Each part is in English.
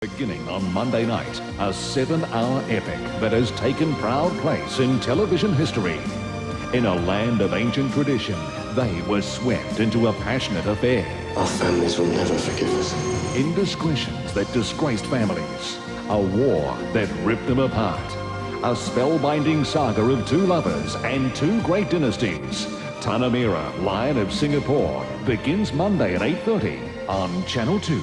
Beginning on Monday night, a seven-hour epic that has taken proud place in television history. In a land of ancient tradition, they were swept into a passionate affair. Our families will never forgive us. Indiscretions that disgraced families. A war that ripped them apart. A spellbinding saga of two lovers and two great dynasties. Tanamera, Lion of Singapore, begins Monday at 8.30 on Channel 2.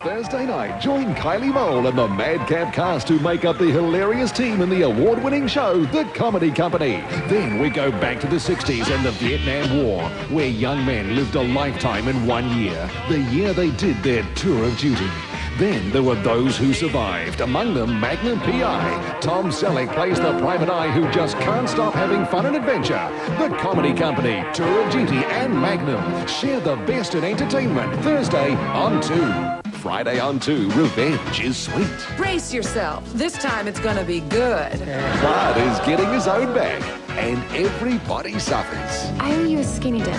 Thursday night, join Kylie Mole and the Madcap cast who make up the hilarious team in the award-winning show, The Comedy Company. Then we go back to the 60s and the Vietnam War, where young men lived a lifetime in one year, the year they did their tour of duty. Then there were those who survived, among them Magnum P.I. Tom Selleck plays the private eye who just can't stop having fun and adventure. The Comedy Company, Tour of Duty and Magnum share the best in entertainment Thursday on 2. Friday on 2, revenge is sweet. Brace yourself. This time it's gonna be good. Bud is getting his own back, and everybody suffers. I owe you a skinny dip.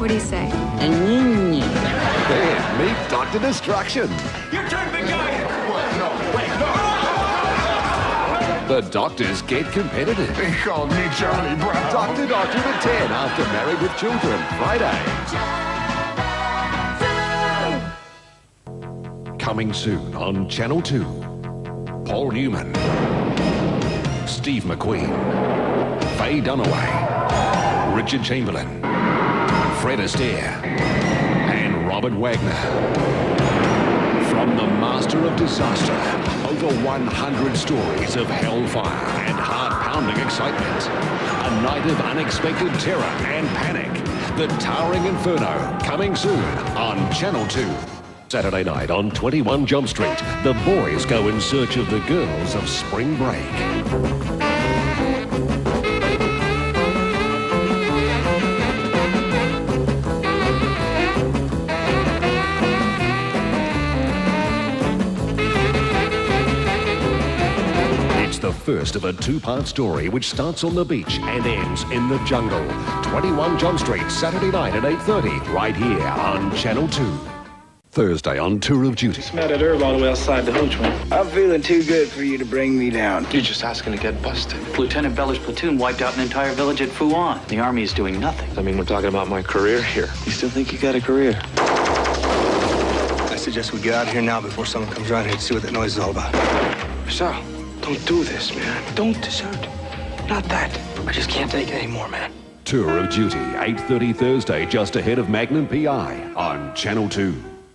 What do you say? Then meet Dr. Destruction. You turned the guy! What? No, wait, no! The doctors get competitive. They called me Charlie Brown. Dr. Doctor at 10 after Married with Children, Friday. Coming soon on Channel 2. Paul Newman. Steve McQueen. Faye Dunaway. Richard Chamberlain. Fred Astaire. And Robert Wagner. From the master of disaster, over 100 stories of hellfire and heart-pounding excitement. A night of unexpected terror and panic. The Towering Inferno, coming soon on Channel 2. Saturday night on 21 Jump Street, the boys go in search of the girls of spring break. It's the first of a two-part story which starts on the beach and ends in the jungle. 21 Jump Street, Saturday night at 8.30, right here on Channel 2. Thursday on Tour of Duty. Met that Herb all the way outside the hooch one. I'm feeling too good for you to bring me down. You're just asking to get busted. Lieutenant Beller's platoon wiped out an entire village at Fuan. The army is doing nothing. I mean, we're talking about my career here. You still think you got a career? I suggest we get out of here now before someone comes around here to see what that noise is all about. Sal, don't do this, man. Don't desert. Not that. I just can't take it anymore, man. Tour of Duty, 8.30 Thursday, just ahead of Magnum P.I. on Channel 2.